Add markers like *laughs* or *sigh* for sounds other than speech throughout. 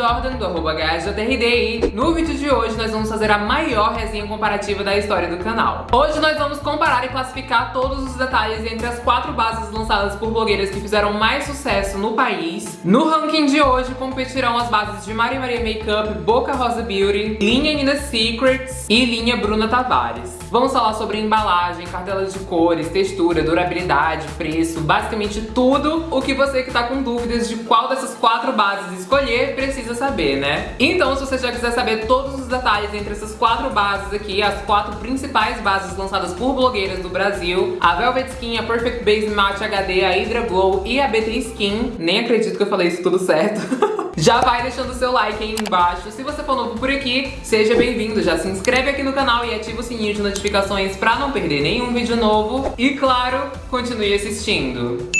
Jordan, do e no vídeo de hoje nós vamos fazer a maior resenha comparativa da história do canal. Hoje nós vamos comparar e classificar todos os detalhes entre as quatro bases lançadas por blogueiras que fizeram mais sucesso no país. No ranking de hoje competirão as bases de Mari Maria Makeup, Boca Rosa Beauty, linha Nina Secrets e linha Bruna Tavares. Vamos falar sobre embalagem, cartelas de cores, textura, durabilidade, preço, basicamente tudo o que você que tá com dúvidas de qual dessas quatro bases escolher precisa saber, né? Então, se você já quiser saber todos os detalhes entre essas quatro bases aqui, as quatro principais bases lançadas por blogueiras do Brasil, a Velvet Skin, a Perfect Base Matte HD, a Hydra Glow e a BT Skin, nem acredito que eu falei isso tudo certo. *laughs* Já vai deixando o seu like aí embaixo. Se você for novo por aqui, seja bem-vindo. Já se inscreve aqui no canal e ativa o sininho de notificações pra não perder nenhum vídeo novo. E claro, continue assistindo.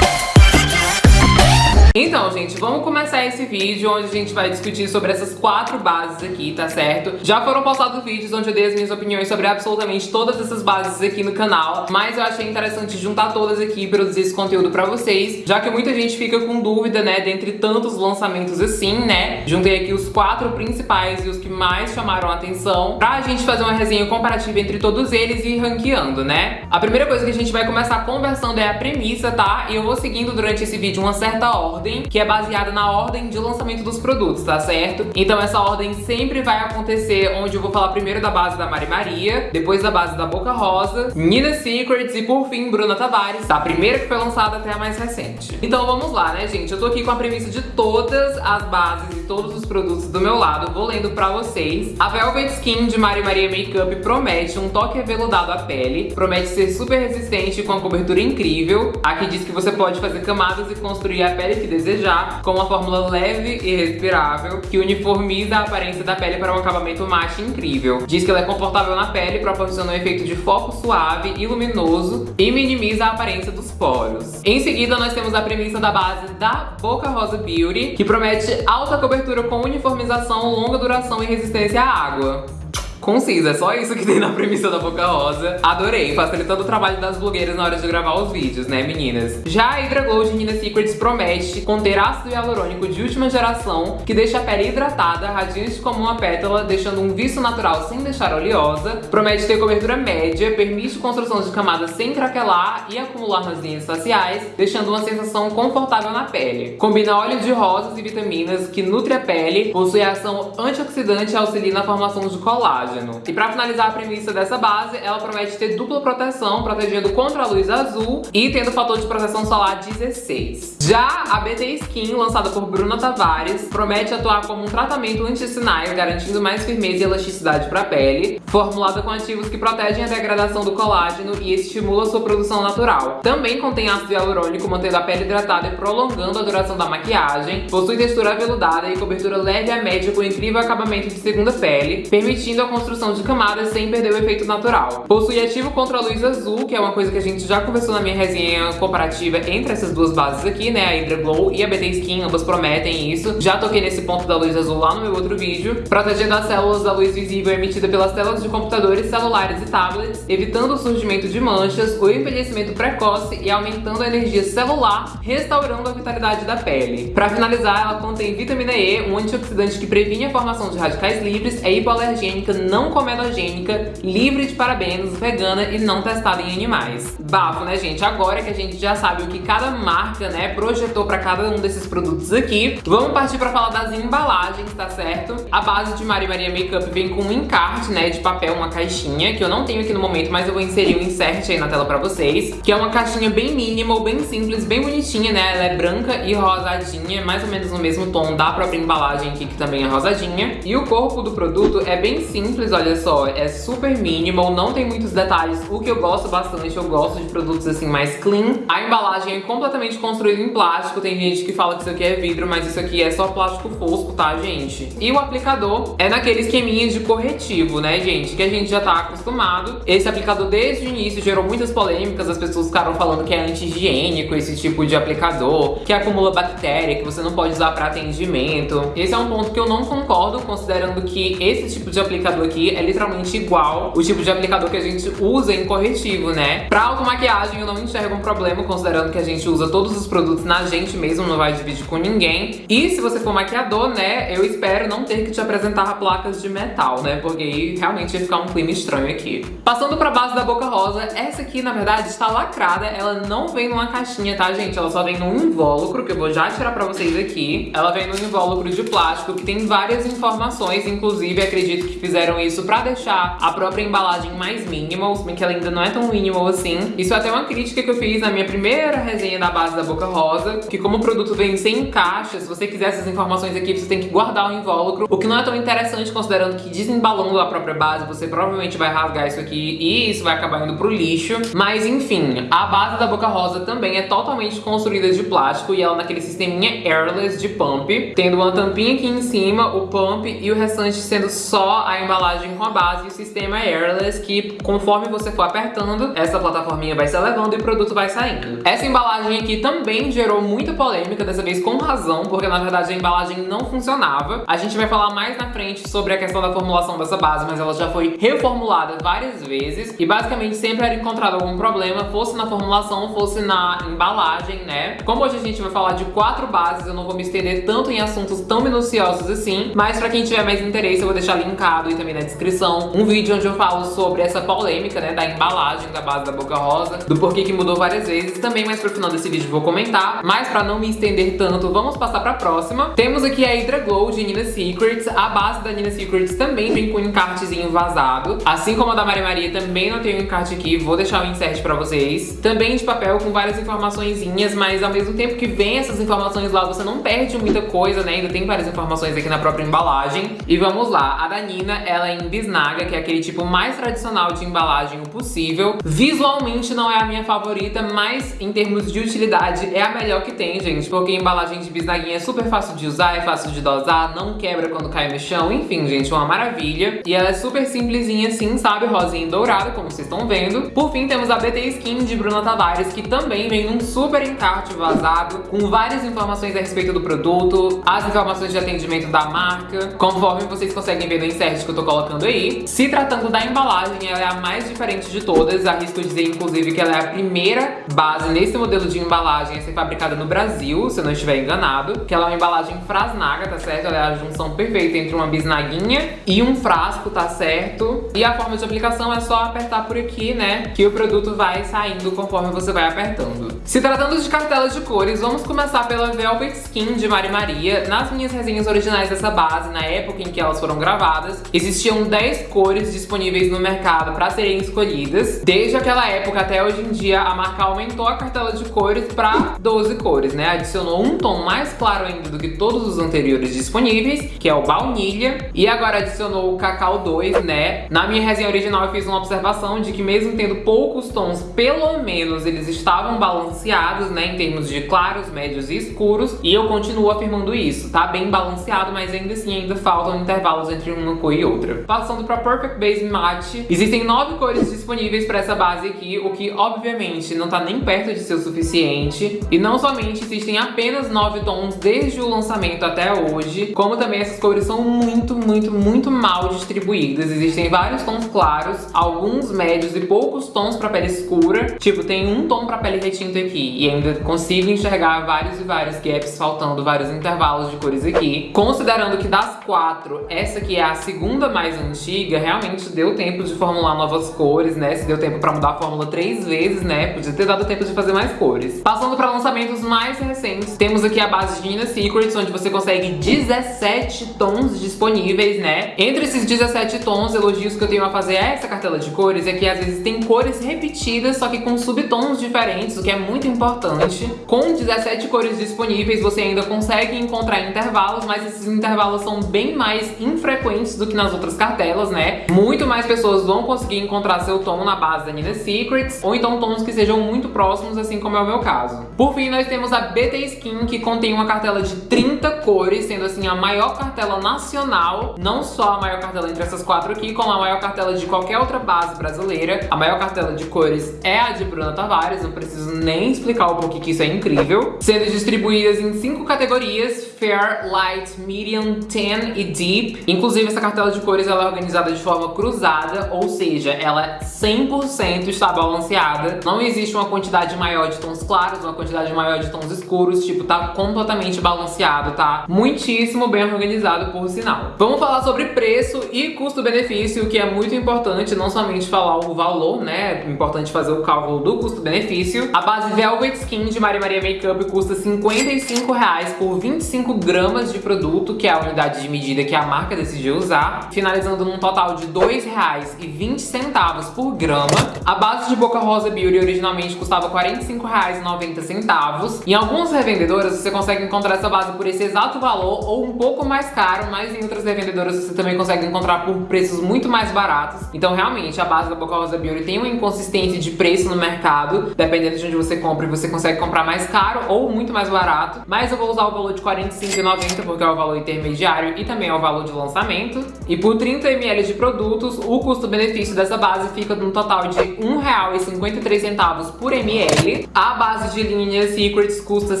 Então, gente, vamos começar esse vídeo onde a gente vai discutir sobre essas quatro bases aqui, tá certo? Já foram postados vídeos onde eu dei as minhas opiniões sobre absolutamente todas essas bases aqui no canal, mas eu achei interessante juntar todas aqui e produzir esse conteúdo pra vocês, já que muita gente fica com dúvida, né, dentre tantos lançamentos assim, né? Juntei aqui os quatro principais e os que mais chamaram a atenção pra gente fazer uma resenha comparativa entre todos eles e ir ranqueando, né? A primeira coisa que a gente vai começar conversando é a premissa, tá? E eu vou seguindo durante esse vídeo uma certa ordem ordem, que é baseada na ordem de lançamento dos produtos, tá certo? Então essa ordem sempre vai acontecer onde eu vou falar primeiro da base da Mari Maria, depois da base da Boca Rosa, Nina Secrets e por fim Bruna Tavares, da primeira que foi lançada até a mais recente. Então vamos lá, né gente? Eu tô aqui com a premissa de todas as bases e todos os produtos do meu lado, vou lendo pra vocês. A Velvet Skin de Mari Maria Makeup promete um toque aveludado à pele, promete ser super resistente com uma cobertura incrível. Aqui diz que você pode fazer camadas e construir a pele que desejar, com uma fórmula leve e respirável, que uniformiza a aparência da pele para um acabamento mate incrível. Diz que ela é confortável na pele, proporciona um efeito de foco suave e luminoso e minimiza a aparência dos poros. Em seguida, nós temos a premissa da base da Boca Rosa Beauty, que promete alta cobertura com uniformização, longa duração e resistência à água concisa, é só isso que tem na premissa da Boca Rosa. Adorei, facilitando o trabalho das blogueiras na hora de gravar os vídeos, né, meninas? Já a Hydra Glow de Nina Secrets promete conter ácido hialurônico de última geração, que deixa a pele hidratada, radiante como uma pétala, deixando um viço natural sem deixar oleosa. Promete ter cobertura média, permite construção de camadas sem craquelar e acumular nas linhas faciais, deixando uma sensação confortável na pele. Combina óleo de rosas e vitaminas que nutre a pele, possui ação antioxidante e auxilia na formação de colágeno colágeno. E pra finalizar a premissa dessa base, ela promete ter dupla proteção, protegendo contra a luz azul e tendo fator de proteção solar 16. Já a BT Skin, lançada por Bruna Tavares, promete atuar como um tratamento anti-sinais, garantindo mais firmeza e elasticidade para a pele, formulada com ativos que protegem a degradação do colágeno e estimula sua produção natural. Também contém ácido hialurônico, mantendo a pele hidratada e prolongando a duração da maquiagem, possui textura aveludada e cobertura leve a média com incrível acabamento de segunda pele, permitindo a construção de camadas sem perder o efeito natural. Possui ativo contra a luz azul, que é uma coisa que a gente já conversou na minha resenha comparativa entre essas duas bases aqui, né? A Hydra Glow e a BT Skin, ambas prometem isso. Já toquei nesse ponto da luz azul lá no meu outro vídeo. Protegendo as células da luz visível emitida pelas telas de computadores, celulares e tablets, evitando o surgimento de manchas, o envelhecimento precoce e aumentando a energia celular, restaurando a vitalidade da pele. Para finalizar, ela contém vitamina E, um antioxidante que previne a formação de radicais livres, é hipoalergênica, não comedogênica, livre de parabenos, vegana e não testada em animais. Bafo, né, gente? Agora que a gente já sabe o que cada marca, né, projetou pra cada um desses produtos aqui, vamos partir pra falar das embalagens, tá certo? A base de Mari Maria Makeup vem com um encarte, né, de papel, uma caixinha, que eu não tenho aqui no momento, mas eu vou inserir um insert aí na tela pra vocês, que é uma caixinha bem minimal, bem simples, bem bonitinha, né? Ela é branca e rosadinha, mais ou menos no mesmo tom da própria embalagem aqui, que também é rosadinha. E o corpo do produto é bem simples, simples, olha só, é super minimal, não tem muitos detalhes, o que eu gosto bastante, eu gosto de produtos assim mais clean. A embalagem é completamente construída em plástico, tem gente que fala que isso aqui é vidro, mas isso aqui é só plástico fosco, tá, gente? E o aplicador é naquele esqueminha de corretivo, né, gente, que a gente já tá acostumado. Esse aplicador desde o início gerou muitas polêmicas, as pessoas ficaram falando que é anti-higiênico esse tipo de aplicador, que acumula bactéria, que você não pode usar pra atendimento. Esse é um ponto que eu não concordo, considerando que esse tipo de aplicador modelo aqui é literalmente igual o tipo de aplicador que a gente usa em corretivo, né? Pra automaquiagem eu não enxergo um problema, considerando que a gente usa todos os produtos na gente mesmo, não vai dividir com ninguém. E se você for maquiador, né, eu espero não ter que te apresentar placas de metal, né? Porque aí realmente ia ficar um clima estranho aqui. Passando pra base da Boca Rosa, essa aqui, na verdade, está lacrada. Ela não vem numa caixinha, tá, gente? Ela só vem num invólucro, que eu vou já tirar pra vocês aqui. Ela vem num invólucro de plástico que tem várias informações, inclusive acredito que fizeram isso pra deixar a própria embalagem mais minimal, se bem que ela ainda não é tão minimal assim. Isso é até uma crítica que eu fiz na minha primeira resenha da base da Boca Rosa, que como o produto vem sem caixa, se você quiser essas informações aqui, você tem que guardar o invólucro, o que não é tão interessante considerando que desembalando a própria base, você provavelmente vai rasgar isso aqui e isso vai acabar indo pro lixo. Mas enfim, a base da Boca Rosa também é totalmente construída de plástico e ela naquele sisteminha airless de pump, tendo uma tampinha aqui em cima, o pump e o restante sendo só a embalagem com a base e o sistema airless que conforme você for apertando, essa plataforminha vai se elevando e o produto vai saindo. Essa embalagem aqui também gerou muita polêmica, dessa vez com razão, porque na verdade a embalagem não funcionava. A gente vai falar mais na frente sobre a questão da formulação dessa base, mas ela já foi reformulada várias vezes e basicamente sempre era encontrado algum problema, fosse na formulação, fosse na embalagem, né? Como hoje a gente vai falar de quatro bases, eu não vou me estender tanto em assuntos tão minuciosos assim, mas pra quem tiver mais interesse eu vou deixar linkado e também na descrição um vídeo onde eu falo sobre essa polêmica, né, da embalagem da base da Boca Rosa, do porquê que mudou várias vezes, também mais pro final desse vídeo vou comentar, mas pra não me estender tanto, vamos passar pra próxima. Temos aqui a Hydra Glow de Nina Secrets, a base da Nina Secrets também vem com um encartezinho vazado, assim como a da Maria Maria também não tem um encarte aqui, vou deixar o insert pra vocês. Também de papel com várias informaçõezinhas, mas ao mesmo tempo que vem essas informações lá, você não perde muita coisa, né? Ainda tem várias informações aqui na própria embalagem. E vamos lá, a da Nina, ela é em bisnaga, que é aquele tipo mais tradicional de embalagem possível. Visualmente não é a minha favorita, mas em termos de utilidade é a melhor que tem, gente, porque embalagem de bisnaguinha é super fácil de usar, é fácil de dosar, não quebra quando cai no chão, enfim, gente, uma maravilha. E ela é super simplesinha assim, sabe? Rosinha e dourada, como vocês estão vendo. Por fim, temos a BT Skin de Bruna Tavares, que também vem num super encarte vazado, com várias informações a respeito do produto, as informações de atendimento da marca, conforme vocês conseguem ver no insert que eu tô colocando aí. Se tratando da embalagem, ela é a mais diferente de todas, arrisco dizer, inclusive, que ela é a primeira base nesse modelo de embalagem a ser fabricada no Brasil, se eu não estiver enganado, que ela é uma embalagem frasnaga, tá certo? Ela é a junção perfeita entre uma bisnaguinha e um frasco, tá certo? E a forma de aplicação é só apertar por aqui, né, que o produto vai saindo conforme você vai apertando. Se tratando de cartelas de cores, vamos começar pela Velvet Skin de Mari Maria. Nas minhas resenhas originais dessa base, na época em que elas foram gravadas, existiam 10 cores disponíveis no mercado para serem escolhidas. Desde aquela época até hoje em dia, a marca aumentou a cartela de cores para 12 cores, né? Adicionou um tom mais claro ainda do que todos os anteriores disponíveis, que é o baunilha, e agora adicionou o cacau 2, né? Na minha resenha original eu fiz uma observação de que mesmo tendo poucos tons, pelo menos eles estavam balanceados, né, em termos de claros, médios e escuros, e eu continuo afirmando isso, tá bem balanceado, mas ainda assim ainda faltam intervalos entre uma cor e outra. Passando pra Perfect Base Matte, existem nove cores disponíveis para essa base aqui, o que obviamente não tá nem perto de ser o suficiente, e não somente existem apenas nove tons desde o lançamento até hoje, como também essas cores são muito, muito, muito mal distribuídas. Existem vários tons claros, alguns médios e poucos tons pra pele escura, tipo, tem um tom pra pele retinto aqui, e ainda consigo enxergar vários e vários gaps, faltando vários intervalos de cores aqui. Considerando que das quatro, essa aqui é a segunda mais antiga, realmente deu tempo de formular novas cores, né? Se deu tempo pra mudar a fórmula três vezes, né? Podia ter dado tempo de fazer mais cores. Passando pra lançamentos mais recentes, temos aqui a base de Nina Secrets, onde você consegue 17 tons disponíveis, né? Entre esses 17 tons, elogios que eu tenho a fazer a essa cartela de cores é que às vezes tem cores repetidas, só que com subtons diferentes, o que é muito importante. Com 17 cores disponíveis, você ainda consegue encontrar intervalos, mas esses intervalos são bem mais infrequentes do que nas outras cartelas, né? Muito mais pessoas vão conseguir encontrar seu tom na base da Nina Secrets, ou então tons que sejam muito próximos, assim como é o meu caso. Por fim, nós temos a BT Skin, que contém uma cartela de 30 cores, sendo assim a maior cartela nacional, não só a maior cartela entre essas quatro aqui, como a maior cartela de qualquer outra base brasileira. A maior cartela de cores é a de Bruna Tavares, não preciso nem explicar o porquê que isso é incrível. Sendo distribuídas em cinco categorias, Fair, Light, Medium, Tan e Deep. Inclusive essa cartela de cores cores ela é organizada de forma cruzada, ou seja, ela 100% está balanceada. Não existe uma quantidade maior de tons claros, uma quantidade maior de tons escuros, tipo, tá completamente balanceado, tá? Muitíssimo bem organizado, por sinal. Vamos falar sobre preço e custo-benefício, que é muito importante, não somente falar o valor, né? É importante fazer o cálculo do custo-benefício. A base Velvet Skin de Maria Maria Makeup custa 55 reais por 25 gramas de produto, que é a unidade de medida que a marca decidiu usar, finalizando num total de R$ 2,20 por grama. A base de Boca Rosa Beauty originalmente custava R$ 45,90. Em algumas revendedoras você consegue encontrar essa base por esse exato valor ou um pouco mais caro, mas em outras revendedoras você também consegue encontrar por preços muito mais baratos. Então realmente a base da Boca Rosa Beauty tem uma inconsistência de preço no mercado, dependendo de onde você compra, você consegue comprar mais caro ou muito mais barato. Mas eu vou usar o valor de R$ 45,90 porque é o valor intermediário e também é o valor de lançamento. E por 30 ml de produtos, o custo-benefício dessa base fica num total de R$ 1,53 por ml. A base de linha Secrets custa R$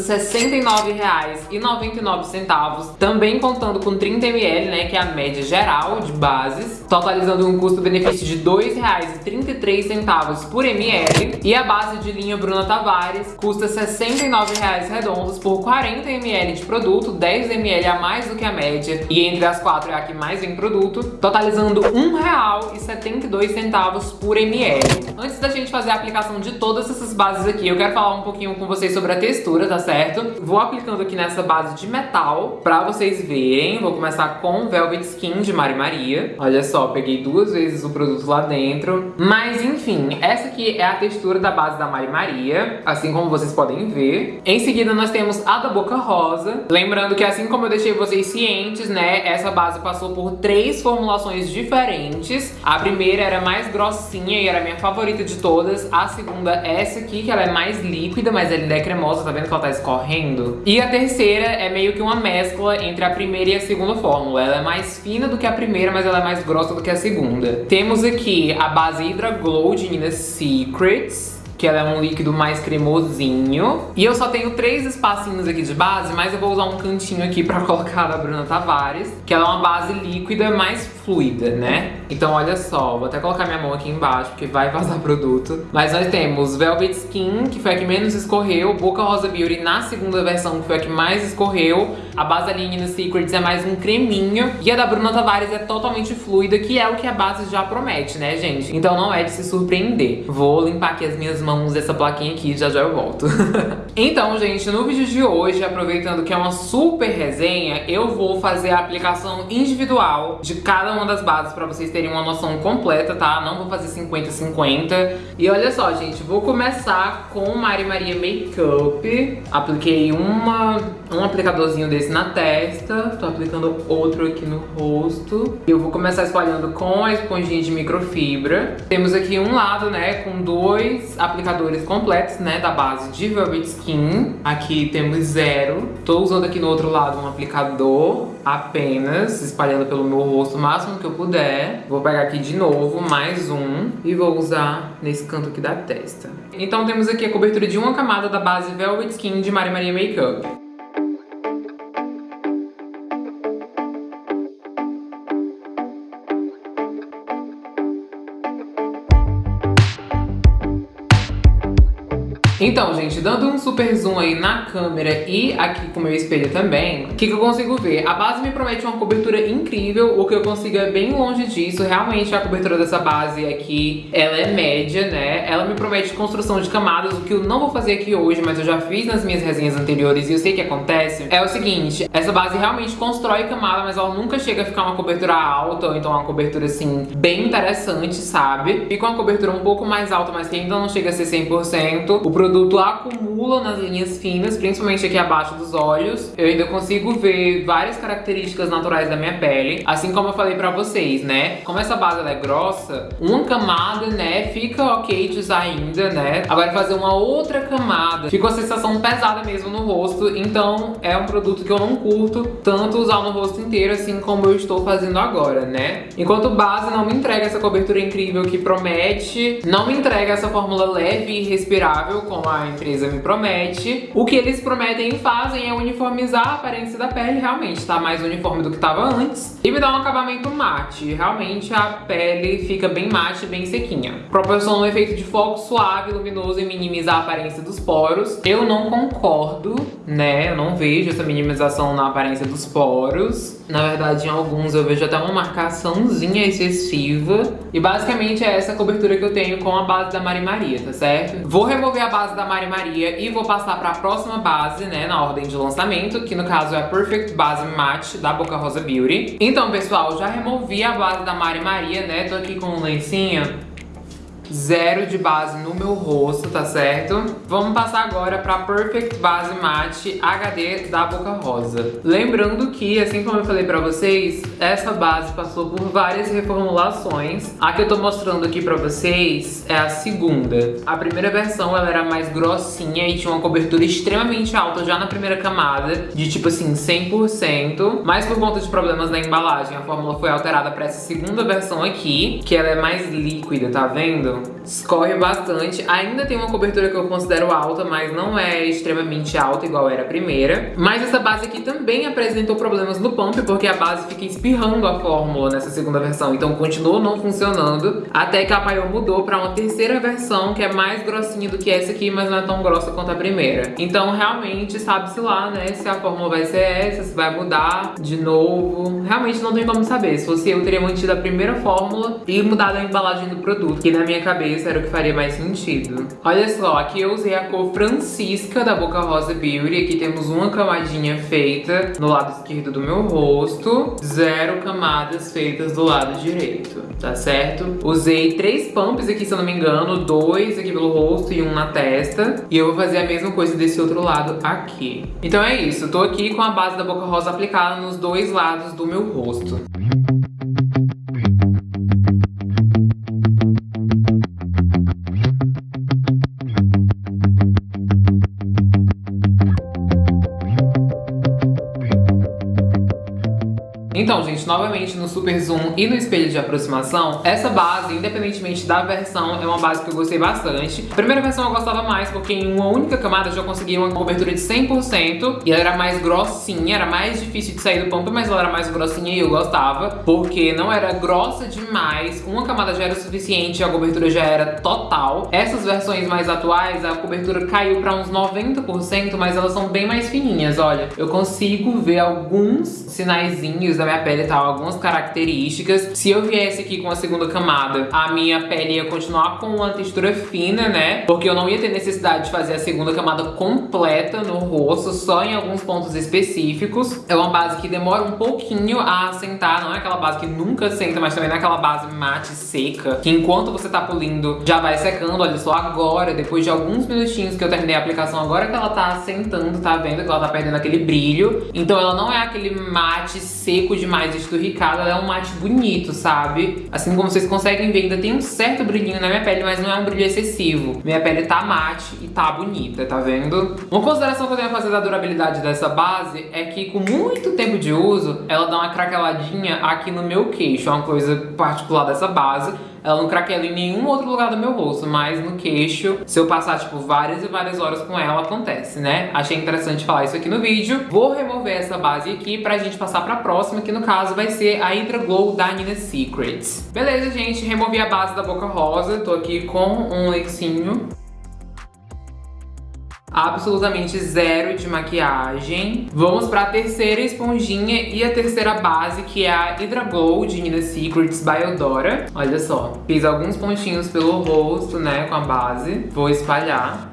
69,99, também contando com 30 ml, né, que é a média geral de bases, totalizando um custo-benefício de R$ 2,33 por ml. E a base de linha Bruna Tavares custa R$ 69,00 redondos por 40 ml de produto, 10 ml a mais do que a média, e entre as quatro é a que mais vem produto, totalizando R$ 1,72 por ml. Antes da gente fazer a aplicação de todas essas bases aqui, eu quero falar um pouquinho com vocês sobre a textura, tá certo? Vou aplicando aqui nessa base de metal pra vocês verem. Vou começar com Velvet Skin de Mari Maria. Olha só, peguei duas vezes o produto lá dentro. Mas enfim, essa aqui é a textura da base da Mari Maria, assim como vocês podem ver. Em seguida nós temos a da Boca Rosa. Lembrando que assim como eu deixei vocês cientes, né, essa base passou por três formulações diferentes. A primeira era mais grossinha e era a minha favorita de todas. A segunda, essa aqui, que ela é mais líquida, mas ela é cremosa, tá vendo que ela tá escorrendo? E a terceira é meio que uma mescla entre a primeira e a segunda fórmula. Ela é mais fina do que a primeira, mas ela é mais grossa do que a segunda. Temos aqui a base Hydra Glow de Nina Secrets que ela é um líquido mais cremosinho. E eu só tenho três espacinhos aqui de base, mas eu vou usar um cantinho aqui pra *laughs* colocar da Bruna Tavares, que ela é uma base líquida mais fluida, né? Então olha só, vou até colocar minha mão aqui embaixo, porque vai vazar *laughs* produto. Mas nós temos Velvet Skin, que foi a que menos escorreu, Boca Rosa Beauty na segunda versão, que foi a que mais escorreu, a base Aline Secrets é mais um creminho, e a da Bruna Tavares é totalmente fluida, que é o que a base já promete, né, gente? Então não é de se surpreender. Vou limpar aqui as minhas mãos mãos essa plaquinha aqui, já já eu volto. *laughs* então, gente, no vídeo de hoje, aproveitando que é uma super resenha, eu vou fazer a aplicação individual de cada uma das bases pra vocês terem uma noção completa, tá? Não vou fazer 50-50. E olha só, gente, vou começar com Mari Maria Makeup. Apliquei uma, um aplicadorzinho desse na testa, tô aplicando outro aqui no rosto. Eu vou começar espalhando com a esponjinha de microfibra. Temos aqui um lado, né, com dois aplicadores aplicadores completos, né, da base de Velvet Skin. Aqui temos zero. Tô usando aqui no outro lado um aplicador apenas, espalhando pelo meu rosto o máximo que eu puder. Vou pegar aqui de novo mais um e vou usar nesse canto aqui da testa. Então temos aqui a cobertura de uma camada da base Velvet Skin de Maria Maria Makeup. Então, gente, dando um super zoom aí na câmera e aqui com o meu espelho também, o que, que eu consigo ver? A base me promete uma cobertura incrível, o que eu consigo é bem longe disso. Realmente a cobertura dessa base aqui, ela é média, né? Ela me promete construção de camadas, o que eu não vou fazer aqui hoje, mas eu já fiz nas minhas resenhas anteriores e eu sei que acontece. É o seguinte, essa base realmente constrói camada, mas ela nunca chega a ficar uma cobertura alta, ou então uma cobertura, assim, bem interessante, sabe? Fica uma cobertura um pouco mais alta, mas que ainda não chega a ser 100%. O produto produto acumula nas linhas finas, principalmente aqui abaixo dos olhos. Eu ainda consigo ver várias características naturais da minha pele, assim como eu falei pra vocês, né? Como essa base é grossa, uma camada, né, fica ok de usar ainda, né? Agora fazer uma outra camada, fica uma sensação pesada mesmo no rosto, então é um produto que eu não curto tanto usar no rosto inteiro, assim como eu estou fazendo agora, né? Enquanto base não me entrega essa cobertura incrível que promete, não me entrega essa fórmula leve e respirável, como a empresa me promete. O que eles prometem e fazem é uniformizar a aparência da pele, realmente tá mais uniforme do que tava antes. E me dá um acabamento mate. Realmente a pele fica bem mate, bem sequinha. Proporciona um efeito de foco suave, luminoso e minimizar a aparência dos poros. Eu não concordo, né? Eu não vejo essa minimização na aparência dos poros. Na verdade, em alguns eu vejo até uma marcaçãozinha excessiva. E basicamente é essa cobertura que eu tenho com a base da Mari Maria, tá certo? Vou remover a base da Mari Maria e vou passar pra próxima base, né, na ordem de lançamento, que no caso é a Perfect Base Matte da Boca Rosa Beauty. Então, pessoal, já removi a base da Mari Maria, né, tô aqui com um lencinho zero de base no meu rosto, tá certo? Vamos passar agora pra Perfect Base Matte HD da Boca Rosa. Lembrando que, assim como eu falei pra vocês, essa base passou por várias reformulações. A que eu tô mostrando aqui pra vocês é a segunda. A primeira versão, ela era mais grossinha e tinha uma cobertura extremamente alta já na primeira camada, de tipo assim, 100%. Mas por conta de problemas na embalagem, a fórmula foi alterada pra essa segunda versão aqui, que ela é mais líquida, tá vendo? Então, escorre bastante. Ainda tem uma cobertura que eu considero alta, mas não é extremamente alta, igual era a primeira. Mas essa base aqui também apresentou problemas no pump, porque a base fica espirrando a fórmula nessa segunda versão. Então continuou não funcionando, até que a Paiô mudou pra uma terceira versão, que é mais grossinha do que essa aqui, mas não é tão grossa quanto a primeira. Então realmente sabe-se lá, né, se a fórmula vai ser essa, se vai mudar de novo. Realmente não tem como saber. Se fosse eu, teria mantido a primeira fórmula e mudado a embalagem do produto, que na minha cabeça era o que faria mais sentido. Olha só, aqui eu usei a cor Francisca da Boca Rosa Beauty. Aqui temos uma camadinha feita no lado esquerdo do meu rosto. Zero camadas feitas do lado direito, tá certo? Usei três pumps aqui, se eu não me engano. Dois aqui pelo rosto e um na testa. E eu vou fazer a mesma coisa desse outro lado aqui. Então é isso, tô aqui com a base da Boca Rosa aplicada nos dois lados do meu rosto. Gente, novamente no super zoom e no espelho de aproximação, essa base, independentemente da versão, é uma base que eu gostei bastante. A primeira versão eu gostava mais porque em uma única camada eu já conseguia uma cobertura de 100% e ela era mais grossinha, era mais difícil de sair do pampa, mas ela era mais grossinha e eu gostava, porque não era grossa demais, uma camada já era o suficiente a cobertura já era total. Essas versões mais atuais, a cobertura caiu pra uns 90%, mas elas são bem mais fininhas, olha. Eu consigo ver alguns sinaizinhos da minha pele algumas características. Se eu viesse aqui com a segunda camada, a minha pele ia continuar com uma textura fina, né? Porque eu não ia ter necessidade de fazer a segunda camada completa no rosto, só em alguns pontos específicos. É uma base que demora um pouquinho a assentar, não é aquela base que nunca senta, mas também não é aquela base mate seca, que enquanto você tá polindo já vai secando. Olha só agora, depois de alguns minutinhos que eu terminei a aplicação, agora que ela tá assentando, tá vendo que ela tá perdendo aquele brilho. Então ela não é aquele mate seco demais esturricado, ela é um mate bonito, sabe? Assim como vocês conseguem ver, ainda tem um certo brilhinho na minha pele, mas não é um brilho excessivo. Minha pele tá mate e tá bonita, tá vendo? Uma consideração que eu tenho a fazer da durabilidade dessa base é que com muito tempo de uso, ela dá uma craqueladinha aqui no meu queixo, é uma coisa particular dessa base. Ela não craquela em nenhum outro lugar do meu rosto, mas no queixo, se eu passar, tipo, várias e várias horas com ela, acontece, né? Achei interessante falar isso aqui no vídeo. Vou remover essa base aqui pra gente passar pra próxima, que no caso vai ser a Hydra Glow da Nina Secrets. Beleza, gente, removi a base da Boca Rosa, tô aqui com um lencinho absolutamente zero de maquiagem. Vamos para a terceira esponjinha e a terceira base, que é a Hydra Glow de Nina Secrets by Eudora. Olha só, fiz alguns pontinhos pelo rosto, né, com a base. Vou espalhar.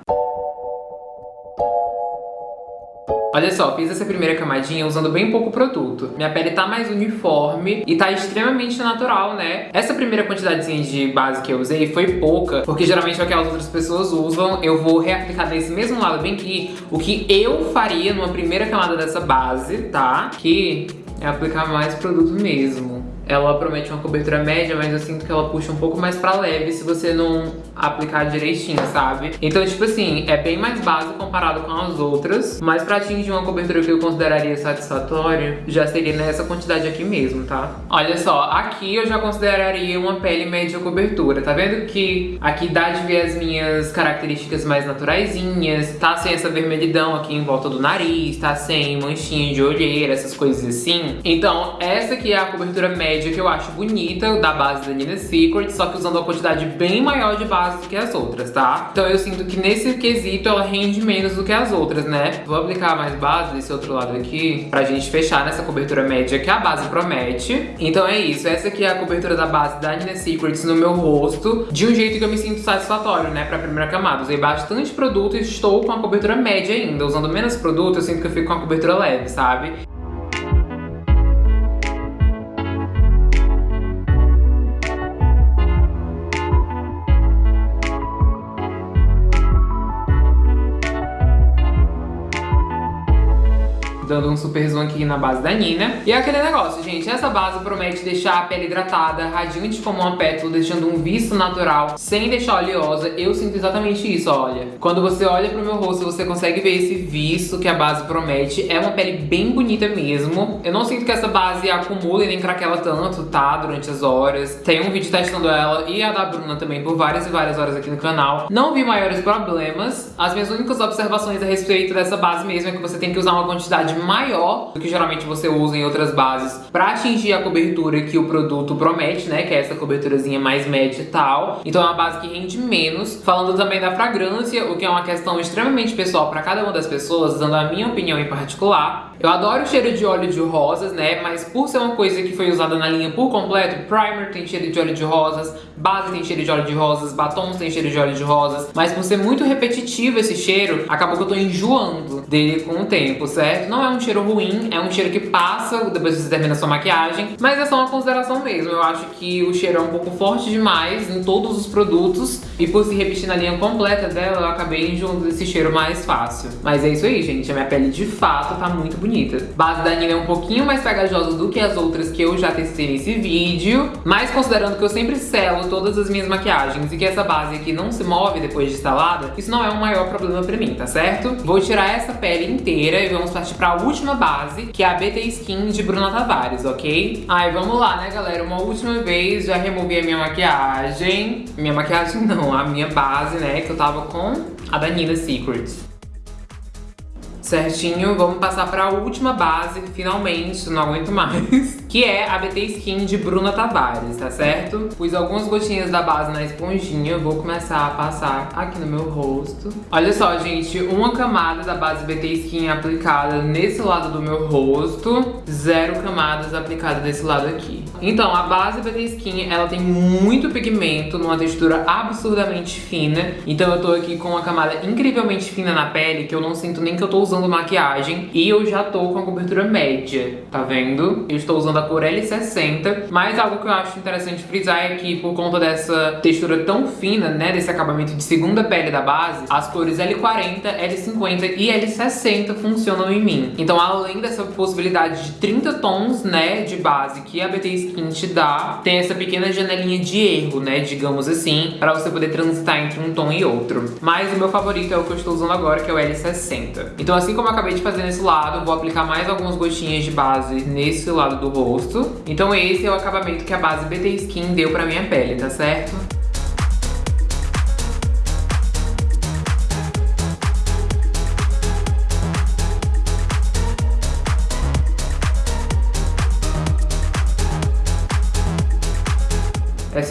Olha só, fiz essa primeira camadinha usando bem pouco produto. Minha pele tá mais uniforme e tá extremamente natural, né? Essa primeira quantidadezinha de base que eu usei foi pouca, porque geralmente é o que as outras pessoas usam. Eu vou reaplicar desse mesmo lado bem aqui o que eu faria numa primeira camada dessa base, tá? Que é aplicar mais produto mesmo. Ela promete uma cobertura média, mas eu sinto que ela puxa um pouco mais pra leve se você não aplicar direitinho, sabe? Então, tipo assim, é bem mais básico comparado com as outras, mas pra atingir uma cobertura que eu consideraria satisfatória, já seria nessa quantidade aqui mesmo, tá? Olha só, aqui eu já consideraria uma pele média cobertura, tá vendo que aqui dá de ver as minhas características mais naturaisinhas, tá sem essa vermelhidão aqui em volta do nariz, tá sem manchinha de olheira, essas coisas assim. Então, essa aqui é a cobertura média que eu acho bonita, da base da Nina Secret, só que usando uma quantidade bem maior de base do que as outras, tá? Então eu sinto que nesse quesito ela rende menos do que as outras, né? Vou aplicar mais base desse outro lado aqui, pra gente fechar nessa cobertura média que a base promete. Então é isso, essa aqui é a cobertura da base da Nina Secrets no meu rosto, de um jeito que eu me sinto satisfatório, né, pra primeira camada. Usei bastante produto e estou com a cobertura média ainda. Usando menos produto, eu sinto que eu fico com a cobertura leve, sabe? Dando um super zoom aqui na base da Nina. E é aquele negócio, gente, essa base promete deixar a pele hidratada, radiante como uma pétala, deixando um visto natural, sem deixar oleosa. Eu sinto exatamente isso, olha. Quando você olha pro meu rosto, você consegue ver esse visto que a base promete. É uma pele bem bonita mesmo. Eu não sinto que essa base acumule nem craquela tanto, tá? Durante as horas. Tem um vídeo testando ela e a da Bruna também por várias e várias horas aqui no canal. Não vi maiores problemas. As minhas únicas observações a respeito dessa base mesmo é que você tem que usar uma quantidade maior do que geralmente você usa em outras bases para atingir a cobertura que o produto promete, né? Que é essa coberturazinha mais média e tal. Então é uma base que rende menos. Falando também da fragrância, o que é uma questão extremamente pessoal para cada uma das pessoas, dando a minha opinião em particular. Eu adoro o cheiro de óleo de rosas, né? Mas por ser uma coisa que foi usada na linha por completo, primer tem cheiro de óleo de rosas, base tem cheiro de óleo de rosas, batons tem cheiro de óleo de rosas. Mas por ser muito repetitivo esse cheiro, acabou que eu tô enjoando dele com o tempo, certo? Não é um cheiro ruim, é um cheiro que passa depois que você termina a sua maquiagem, mas é só uma consideração mesmo. Eu acho que o cheiro é um pouco forte demais em todos os produtos e por se repetir na linha completa dela, eu acabei enjoando desse cheiro mais fácil. Mas é isso aí, gente. A minha pele de fato tá muito bonita bonita. Base da Nina é um pouquinho mais pegajosa do que as outras que eu já testei nesse vídeo, mas considerando que eu sempre selo todas as minhas maquiagens e que essa base aqui não se move depois de instalada, isso não é um maior problema pra mim, tá certo? Vou tirar essa pele inteira e vamos partir pra última base, que é a BT Skin de Bruna Tavares, ok? Ai, vamos lá, né, galera? Uma última vez, já removi a minha maquiagem. Minha maquiagem *laughs* não, a minha base, né, que eu tava com a da Nina Secrets. Certinho, vamos passar para a última base, finalmente, não aguento mais. *laughs* Que é a BT Skin de Bruna Tavares, tá certo? Pus algumas gotinhas da base na esponjinha, vou começar a passar aqui no meu rosto. Olha só, gente, uma camada da base BT Skin aplicada nesse lado do meu rosto, zero camadas aplicadas desse lado aqui. Então, a base BT Skin, ela tem muito pigmento, numa textura absurdamente fina. Então eu tô aqui com uma camada incrivelmente fina na pele, que eu não sinto nem que eu tô usando usando maquiagem e eu já tô com a cobertura média, tá vendo? Eu estou usando a cor L60, mas algo que eu acho interessante frisar é que por conta dessa textura tão fina, né, desse acabamento de segunda pele da base, as cores L40, L50 e L60 funcionam em mim. Então além dessa possibilidade de 30 tons, né, de base que a BT Skin te dá, tem essa pequena janelinha de erro, né, digamos assim, pra você poder transitar entre um tom e outro. Mas o meu favorito é o que eu estou usando agora, que é o L60. Então assim como eu acabei de fazer nesse lado, vou aplicar mais algumas gotinhas de base nesse lado do rosto. Então esse é o acabamento que a base BT Skin deu pra minha pele, tá certo?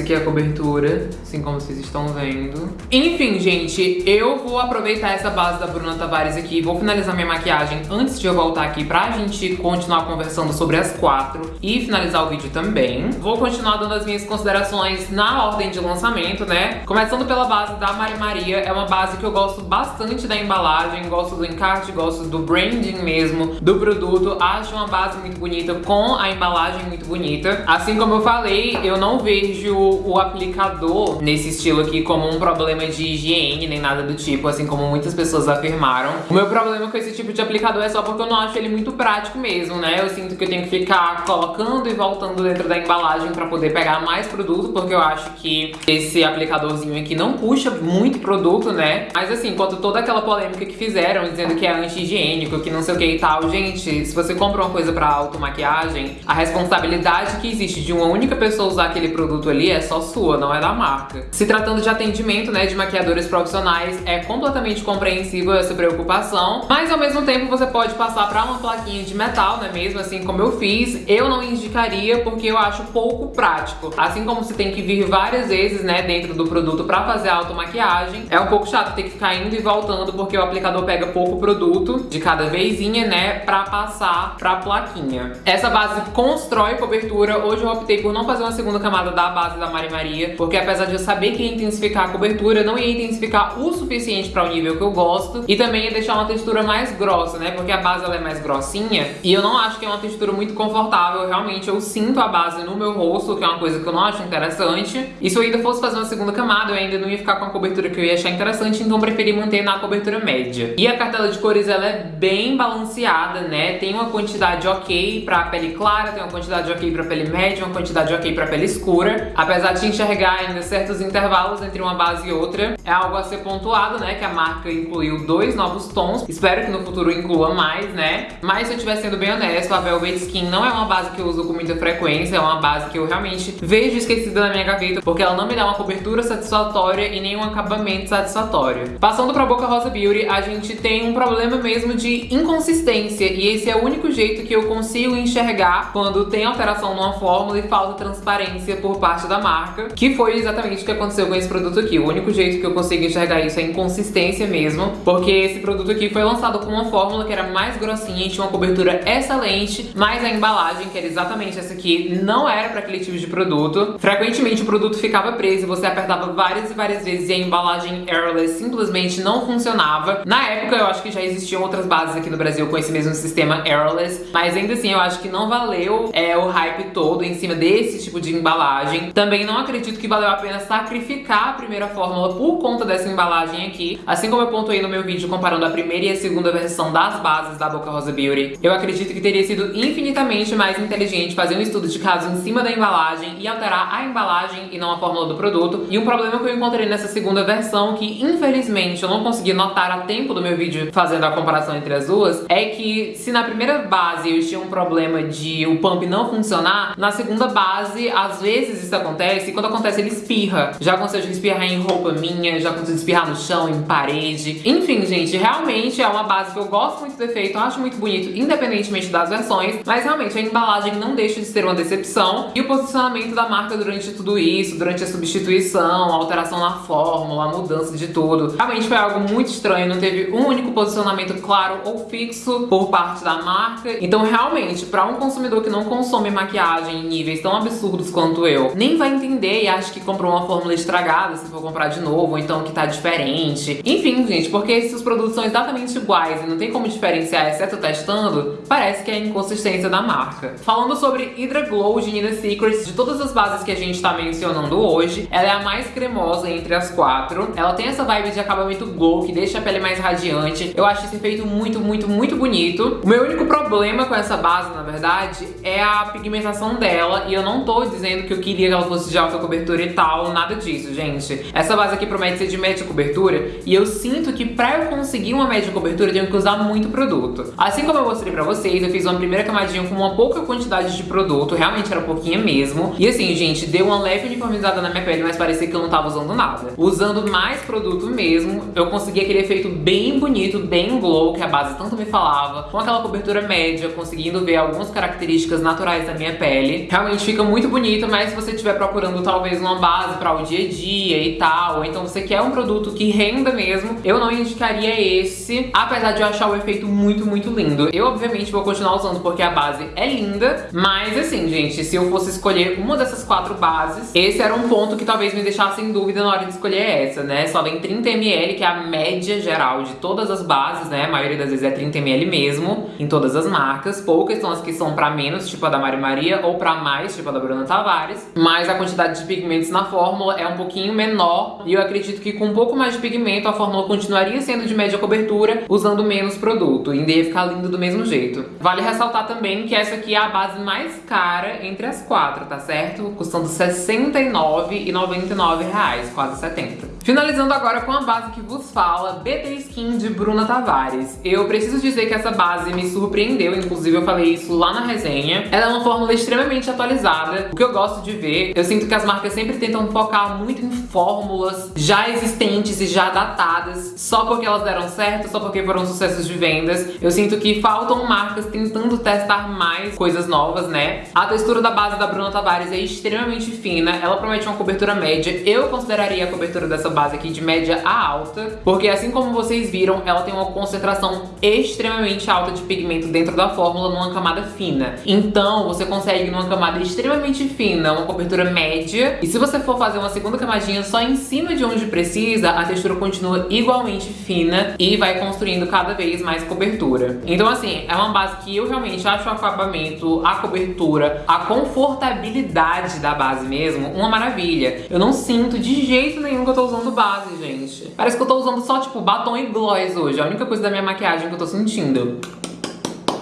Aqui é a cobertura, assim como vocês estão vendo. Enfim, gente, eu vou aproveitar essa base da Bruna Tavares aqui, vou finalizar minha maquiagem antes de eu voltar aqui pra gente continuar conversando sobre as quatro e finalizar o vídeo também. Vou continuar dando as minhas considerações na ordem de lançamento, né? Começando pela base da Mari Maria, é uma base que eu gosto bastante da embalagem, gosto do encarte, gosto do branding mesmo do produto. Acho uma base muito bonita, com a embalagem muito bonita. Assim como eu falei, eu não vejo o aplicador nesse estilo aqui como um problema de higiene, nem nada do tipo, assim como muitas pessoas afirmaram. O meu problema com esse tipo de aplicador é só porque eu não acho ele muito prático mesmo, né? Eu sinto que eu tenho que ficar colocando e voltando dentro da embalagem pra poder pegar mais produto, porque eu acho que esse aplicadorzinho aqui não puxa muito produto, né? Mas assim, enquanto toda aquela polêmica que fizeram, dizendo que é anti-higiênico, que não sei o que e tal, gente, se você compra uma coisa pra automaquiagem, a responsabilidade que existe de uma única pessoa usar aquele produto ali é só sua, não é da marca. Se tratando de atendimento, né, de maquiadores profissionais, é completamente compreensível essa preocupação, mas ao mesmo tempo você pode passar pra uma plaquinha de metal, né, mesmo assim como eu fiz, eu não indicaria porque eu acho pouco prático. Assim como você tem que vir várias vezes, né, dentro do produto pra fazer a automaquiagem, é um pouco chato ter que ficar indo e voltando porque o aplicador pega pouco produto de cada vezinha, né, pra passar pra plaquinha. Essa base constrói cobertura, hoje eu optei por não fazer uma segunda camada da base da Mari Maria, porque apesar de eu saber que ia intensificar a cobertura, não ia intensificar o suficiente para o nível que eu gosto e também ia deixar uma textura mais grossa, né? Porque a base ela é mais grossinha e eu não acho que é uma textura muito confortável, realmente eu sinto a base no meu rosto, que é uma coisa que eu não acho interessante. E se eu ainda fosse fazer uma segunda camada, eu ainda não ia ficar com a cobertura que eu ia achar interessante, então preferi manter na cobertura média. E a cartela de cores, ela é bem balanceada, né? Tem uma quantidade ok pra pele clara, tem uma quantidade ok pra pele média, uma quantidade ok pra pele escura. Apesar de enxergar ainda certos intervalos entre uma base e outra, é algo a ser pontuado, né? Que a marca incluiu dois novos tons. Espero que no futuro inclua mais, né? Mas se eu estiver sendo bem honesto, a Velvet Skin não é uma base que eu uso com muita frequência, é uma base que eu realmente vejo esquecida na minha gaveta, porque ela não me dá uma cobertura satisfatória e nem um acabamento satisfatório. Passando pra Boca Rosa Beauty, a gente tem um problema mesmo de inconsistência, e esse é o único jeito que eu consigo enxergar quando tem alteração numa fórmula e falta transparência por parte da marca, que foi exatamente o que aconteceu com esse produto aqui. O único jeito que eu consigo enxergar isso é inconsistência mesmo, porque esse produto aqui foi lançado com uma fórmula que era mais grossinha e tinha uma cobertura excelente, mas a embalagem, que era exatamente essa aqui, não era para aquele tipo de produto. Frequentemente o produto ficava preso e você apertava várias e várias vezes e a embalagem airless simplesmente não funcionava. Na época eu acho que já existiam outras bases aqui no Brasil com esse mesmo sistema airless, mas ainda assim eu acho que não valeu é, o hype todo em cima desse tipo de embalagem. Também não acredito que valeu a pena sacrificar a primeira fórmula por conta dessa embalagem aqui. Assim como eu pontuei no meu vídeo comparando a primeira e a segunda versão das bases da Boca Rosa Beauty, eu acredito que teria sido infinitamente mais inteligente fazer um estudo de caso em cima da embalagem e alterar a embalagem e não a fórmula do produto. E um problema que eu encontrei nessa segunda versão, que infelizmente eu não consegui notar a tempo do meu vídeo fazendo a comparação entre as duas, é que se na primeira base eu tinha um problema de o pump não funcionar, na segunda base, às vezes isso acontece, e quando acontece ele espirra. Já aconteceu de espirrar em roupa minha, já aconteceu de espirrar no chão, em parede. Enfim, gente, realmente é uma base que eu gosto muito do efeito, eu acho muito bonito, independentemente das versões, mas realmente a embalagem não deixa de ser uma decepção. E o posicionamento da marca durante tudo isso, durante a substituição, a alteração na fórmula, a mudança de tudo, realmente foi algo muito estranho, não teve um único posicionamento claro ou fixo por parte da marca. Então, realmente, para um consumidor que não consome maquiagem em níveis tão absurdos quanto eu, nem vai entender e acha que comprou uma fórmula estragada se for comprar de novo, ou então que tá diferente. Enfim, gente, porque se os produtos são exatamente iguais e não tem como diferenciar, exceto testando, parece que é inconsistência da marca. Falando sobre Hydra Glow de Nina Secrets, de todas as bases que a gente tá mencionando hoje, ela é a mais cremosa entre as quatro. Ela tem essa vibe de acabamento glow que deixa a pele mais radiante. Eu acho esse efeito muito, muito, muito bonito. O meu único problema com essa base, na verdade, é a pigmentação dela. E eu não tô dizendo que eu queria que ela fosse de alta cobertura e tal, nada disso, gente. Essa base aqui promete ser de média cobertura e eu sinto que pra eu conseguir uma média cobertura eu tenho que usar muito produto. Assim como eu mostrei pra vocês, eu fiz uma primeira camadinha com uma pouca quantidade de produto, realmente era pouquinha mesmo. E assim, gente, deu uma leve uniformizada na minha pele, mas parecia que eu não tava usando nada. Usando mais produto mesmo, eu consegui aquele efeito bem bonito, bem glow, que a base tanto me falava, com aquela cobertura média, conseguindo ver algumas características naturais da minha pele. Realmente fica muito bonito, mas se você estiver procurando talvez uma base para o dia a dia e tal, ou então você quer um produto que renda mesmo, eu não indicaria esse, apesar de eu achar o efeito muito, muito lindo. Eu, obviamente, vou continuar usando porque a base é linda, mas assim, gente, se eu fosse escolher uma dessas quatro bases, esse era um ponto que talvez me deixasse em dúvida na hora de escolher essa, né? Só vem 30ml, que é a média geral de todas as bases, né? A maioria das vezes é 30ml mesmo, em todas as marcas. Poucas são as que são pra menos, tipo a da Mari Maria, ou pra mais, tipo a da Bruna Tavares. Mas a quantidade de pigmentos na fórmula é um pouquinho menor e eu acredito que com um pouco mais de pigmento a fórmula continuaria sendo de média cobertura, usando menos produto, e ainda ia ficar lindo do mesmo jeito. Vale ressaltar também que essa aqui é a base mais cara entre as quatro, tá certo? Custando R$ 69,99, quase 70. Finalizando agora com a base que vos fala, BT Skin de Bruna Tavares. Eu preciso dizer que essa base me surpreendeu, inclusive eu falei isso lá na resenha. Ela é uma fórmula extremamente atualizada, o que eu gosto de ver. Eu sinto que as marcas sempre tentam focar muito em fórmulas já existentes e já datadas, só porque elas deram certo, só porque foram sucessos de vendas. Eu sinto que faltam marcas tentando testar mais coisas novas, né? A textura da base da Bruna Tavares é extremamente fina, ela promete uma cobertura média. Eu consideraria a cobertura dessa base aqui de média a alta, porque assim como vocês viram, ela tem uma concentração extremamente alta de pigmento dentro da fórmula numa camada fina. Então, você consegue numa camada extremamente fina, uma cobertura média, e se você for fazer uma segunda camadinha só em cima de onde precisa, a textura continua igualmente fina e vai construindo cada vez mais cobertura. Então assim, é uma base que eu realmente acho o acabamento, a cobertura, a confortabilidade da base mesmo, uma maravilha. Eu não sinto de jeito nenhum que eu tô usando base, gente. Parece que eu tô usando só, tipo, batom e gloss hoje. É a única coisa da minha maquiagem que eu tô sentindo.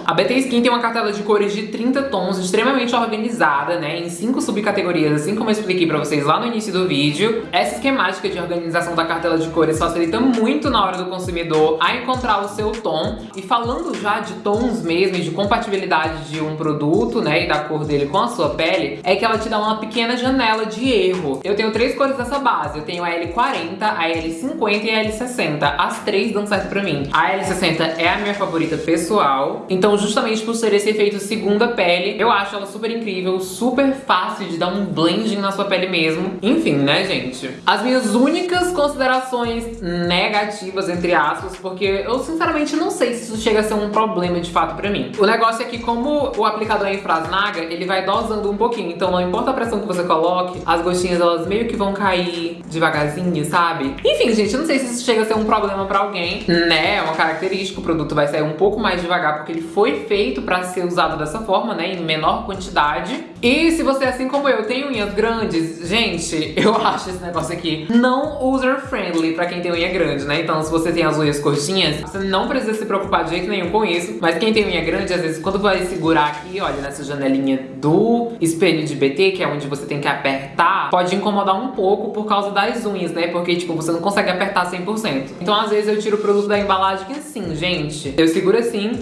A BT Skin tem uma cartela de cores de 30 tons, extremamente organizada, né, em 5 subcategorias, assim como eu expliquei pra vocês lá no início do vídeo. Essa esquemática de organização da cartela de cores facilita muito na hora do consumidor a encontrar o seu tom. E falando já de tons mesmo de compatibilidade de um produto, né, e da cor dele com a sua pele, é que ela te dá uma pequena janela de erro. Eu tenho três cores dessa base, eu tenho a L40, a L50 e a L60. As três dão certo pra mim. A L60 é a minha favorita pessoal, então justamente por ser esse efeito segunda pele, eu acho ela super incrível, super fácil de dar um blending na sua pele mesmo. Enfim, né, gente? As minhas únicas considerações negativas, entre aspas, porque eu sinceramente não sei se isso chega a ser um problema de fato pra mim. O negócio é que como o aplicador é em Frasnaga, ele vai dosando um pouquinho, então não importa a pressão que você coloque, as gotinhas elas meio que vão cair devagarzinho, sabe? Enfim, gente, eu não sei se isso chega a ser um problema pra alguém, né? É uma característica, o produto vai sair um pouco mais devagar porque ele foi foi feito para ser usado dessa forma, né, em menor quantidade. E se você, assim como eu, tem unhas grandes, gente, eu *laughs* acho esse negócio aqui não user-friendly pra quem tem unha grande, né? Então, se você tem as unhas curtinhas, você não precisa se preocupar de jeito nenhum com isso. Mas quem tem unha grande, às vezes, quando vai segurar aqui, olha, nessa janelinha do espelho de BT, que é onde você tem que apertar, pode incomodar um pouco por causa das unhas, né? Porque, tipo, você não consegue apertar 100%. Então, às vezes, eu tiro o produto da embalagem assim, gente. Eu seguro assim,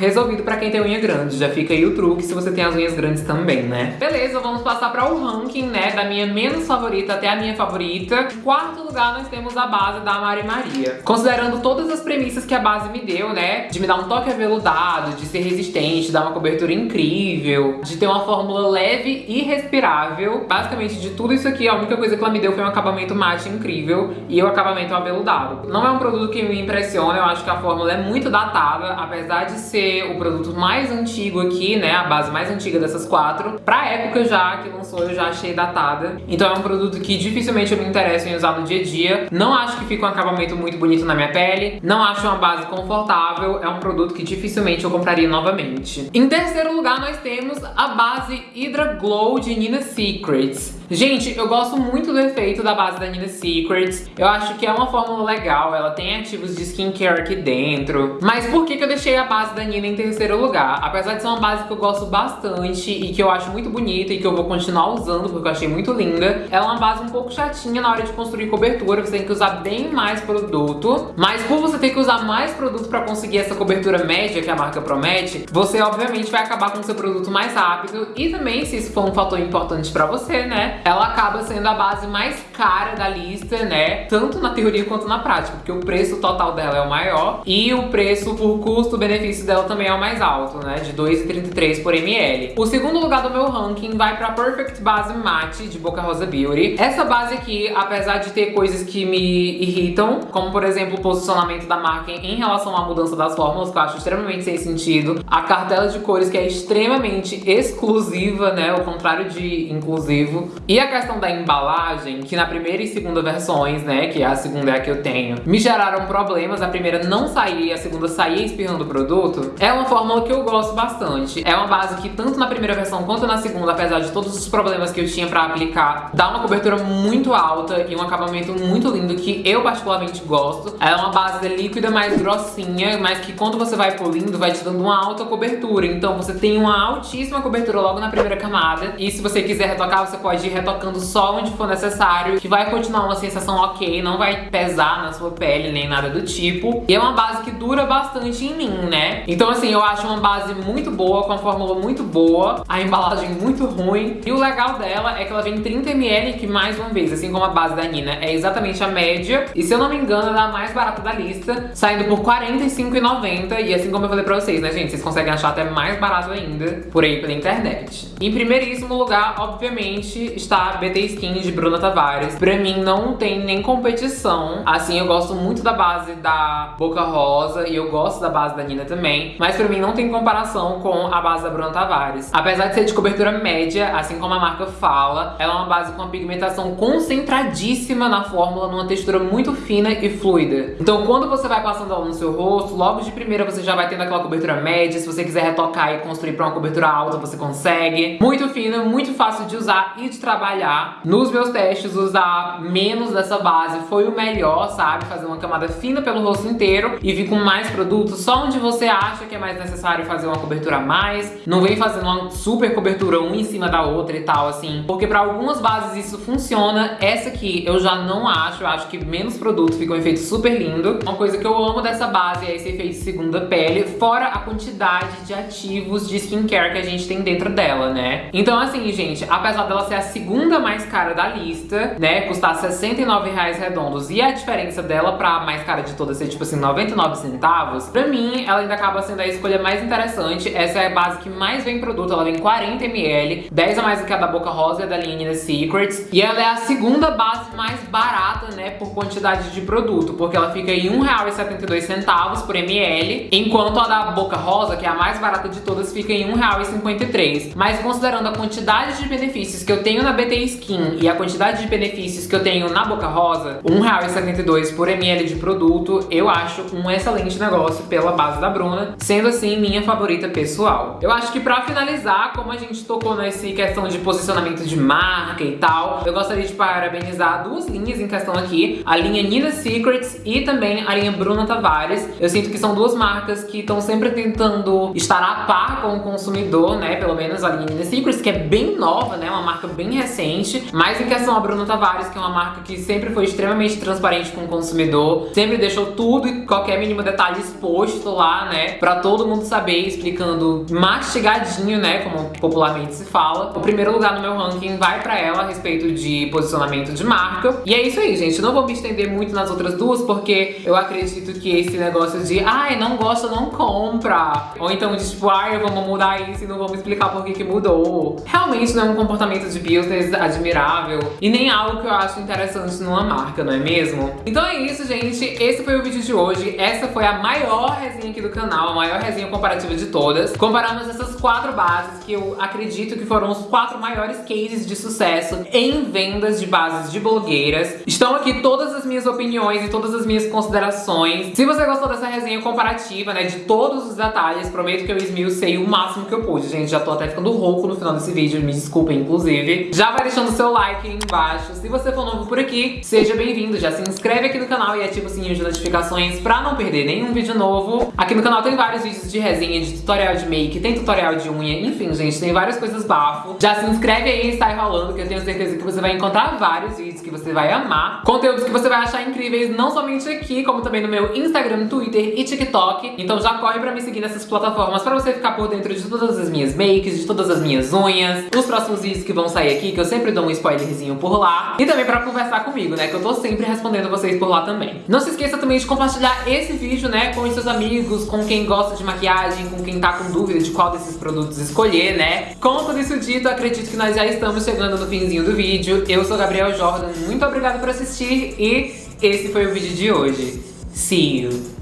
resolvido pra quem tem unha grande. Já fica aí o truque se você tem as unhas grandes também, né? Beleza, vamos passar para o ranking, né, da minha menos favorita até a minha favorita. Em quarto lugar, nós temos a base da Mari Maria. Considerando todas as premissas que a base me deu, né, de me dar um toque aveludado, de ser resistente, dar uma cobertura incrível, de ter uma fórmula leve e respirável, basicamente de tudo isso aqui, a única coisa que ela me deu foi um acabamento mate incrível e o acabamento aveludado. Não é um produto que me impressiona, eu acho que a fórmula é muito datada, apesar de ser o produto mais antigo aqui, né, a base mais antiga dessas quatro. Pra época já que lançou, eu já achei datada. Então é um produto que dificilmente eu me interesso em usar no dia a dia. Não acho que fica um acabamento muito bonito na minha pele. Não acho uma base confortável. É um produto que dificilmente eu compraria novamente. Em terceiro lugar, nós temos a base Hydra Glow de Nina Secrets. Gente, eu gosto muito do efeito da base da Nina Secrets. Eu acho que é uma fórmula legal, ela tem ativos de skincare aqui dentro. Mas por que, que eu deixei a base da Nina em terceiro lugar? Apesar de ser uma base que eu gosto bastante e que eu acho muito bonita e que eu vou continuar usando porque eu achei muito linda, ela é uma base um pouco chatinha na hora de construir cobertura, você tem que usar bem mais produto. Mas por você ter que usar mais produto pra conseguir essa cobertura média que a marca promete, você obviamente vai acabar com o seu produto mais rápido e também, se isso for um fator importante pra você, né, ela acaba sendo a base mais cara da lista, né? Tanto na teoria quanto na prática, porque o preço total dela é o maior e o preço por custo-benefício dela também é o mais alto, né? De 2,33 por ml. O segundo lugar do meu ranking vai pra Perfect Base Matte de Boca Rosa Beauty. Essa base aqui, apesar de ter coisas que me irritam, como por exemplo o posicionamento da marca em relação à mudança das fórmulas, que eu acho extremamente sem sentido, a cartela de cores que é extremamente exclusiva, né? O contrário de inclusivo. E a questão da embalagem, que na primeira e segunda versões, né, que a segunda é a que eu tenho, me geraram problemas. A primeira não saía, a segunda saía espirrando o produto. É uma fórmula que eu gosto bastante. É uma base que tanto na primeira versão quanto na segunda, apesar de todos os problemas que eu tinha pra aplicar, dá uma cobertura muito alta e um acabamento muito lindo que eu particularmente gosto. É uma base líquida mais grossinha, mas que quando você vai polindo, vai te dando uma alta cobertura. Então você tem uma altíssima cobertura logo na primeira camada. E se você quiser retocar, você pode ir retocando só onde for necessário, que vai continuar uma sensação ok, não vai pesar na sua pele nem nada do tipo. E é uma base que dura bastante em mim, né? Então assim, eu acho uma base muito boa, com a fórmula muito boa, a embalagem muito ruim. E o legal dela é que ela vem 30ml, que mais uma vez, assim como a base da Nina, é exatamente a média. E se eu não me engano, ela é a mais barata da lista, saindo por R$45,90. E assim como eu falei pra vocês, né, gente? Vocês conseguem achar até mais barato ainda por aí pela internet. Em primeiríssimo lugar, obviamente, está a BT Skin de Bruna Tavares. Pra mim, não tem nem competição. Assim, eu gosto muito da base da Boca Rosa e eu gosto da base da Nina também. Mas pra mim, não tem comparação com a base da Bruna Tavares. Apesar de ser de cobertura média, assim como a marca fala, ela é uma base com uma pigmentação concentradíssima na fórmula, numa textura muito fina e fluida. Então, quando você vai passando ela no seu rosto, logo de primeira você já vai tendo aquela cobertura média. Se você quiser retocar e construir pra uma cobertura alta, você consegue. Muito fina, muito fácil de usar e de trabalhar. Nos meus testes, usar menos dessa base foi o melhor, sabe? Fazer uma camada fina pelo rosto inteiro e vir com mais produtos só onde você acha que é mais necessário fazer uma cobertura a mais. Não vem fazendo uma super cobertura um em cima da outra e tal, assim. Porque pra algumas bases isso funciona. Essa aqui eu já não acho. Eu acho que menos produto fica um efeito super lindo. Uma coisa que eu amo dessa base é esse efeito segunda pele, fora a quantidade de ativos de skincare que a gente tem dentro dela, né? Então assim, gente, apesar dela ser a segunda mais cara da lista, né, custar 69 reais redondos e a diferença dela pra mais cara de todas ser tipo assim, 99 centavos, pra mim ela ainda acaba sendo a escolha mais interessante. Essa é a base que mais vem produto, ela vem 40ml, 10 a mais do que a da Boca Rosa e da linha Nina Secrets. E ela é a segunda base mais barata, né, por quantidade de produto, porque ela fica em R$1,72 por ml, enquanto a da Boca Rosa, que é a mais barata de todas, fica em R$1,53. Mas considerando a quantidade de benefícios que eu tenho na BT Skin e a quantidade de benefícios que eu tenho na Boca Rosa, R$1,72 por ml de produto, eu acho um excelente negócio pela base da Bruna, sendo assim minha favorita pessoal. Eu acho que pra finalizar, como a gente tocou nessa questão de posicionamento de marca e tal, eu gostaria de parabenizar duas linhas em questão aqui, a linha Nina Secrets e também a linha Bruna Tavares. Eu sinto que são duas marcas que estão sempre tentando estar a par com o consumidor, né? Pelo menos a linha Nina Secrets, que é bem nova, né? Uma marca bem recente. Mas em questão a Bruna Tavares, que é uma marca que sempre foi extremamente transparente com o consumidor, sempre deixou tudo e qualquer mínimo detalhe exposto lá, né? Pra todo mundo saber, explicando mastigadinho, né? Como popularmente se fala. O primeiro lugar no meu ranking vai pra ela a respeito de posicionamento de marca. E é isso aí, gente. Não vou me estender muito nas outras duas, porque eu acredito que esse negócio de ai, não gosta, não compra. Ou então de tipo, ai, vamos mudar isso e não vamos explicar por que que mudou. Realmente não é um comportamento de business admirável e nem algo que eu acho interessante numa marca, não é mesmo? Então é isso, gente. Esse foi o vídeo de hoje. Essa foi a maior resenha aqui do canal, maior resenha comparativa de todas. Comparamos essas quatro bases que eu acredito que foram os quatro maiores cases de sucesso em vendas de bases de blogueiras. Estão aqui todas as minhas opiniões e todas as minhas considerações. Se você gostou dessa resenha comparativa, né, de todos os detalhes, prometo que eu esmiucei o máximo que eu pude, gente. Já tô até ficando rouco no final desse vídeo, me desculpem, inclusive. Já vai deixando seu like aí embaixo. Se você for novo por aqui, seja bem-vindo. Já se inscreve aqui no canal e ativa o sininho de notificações pra não perder nenhum vídeo novo. Aqui no canal tem vários vídeos de resenha, de tutorial de make, tem tutorial de unha, enfim, gente, tem várias coisas bafo. Já se inscreve aí e sai rolando, que eu tenho certeza que você vai encontrar vários vídeos que você vai amar. Conteúdos que você vai achar incríveis, não somente aqui, como também no meu Instagram, Twitter e TikTok. Então já corre pra me seguir nessas plataformas pra você ficar por dentro de todas as minhas makes, de todas as minhas unhas, os próximos vídeos que vão sair aqui, que eu sempre dou um spoilerzinho por lá. E também pra conversar comigo, né, que eu tô sempre respondendo vocês por lá também. Não se esqueça também de compartilhar esse vídeo, né, com os seus amigos, com quem gosta de maquiagem, com quem tá com dúvida de qual desses produtos escolher, né? Com tudo isso dito, acredito que nós já estamos chegando no finzinho do vídeo. Eu sou Gabriel Jordan, muito obrigada por assistir e esse foi o vídeo de hoje. See you!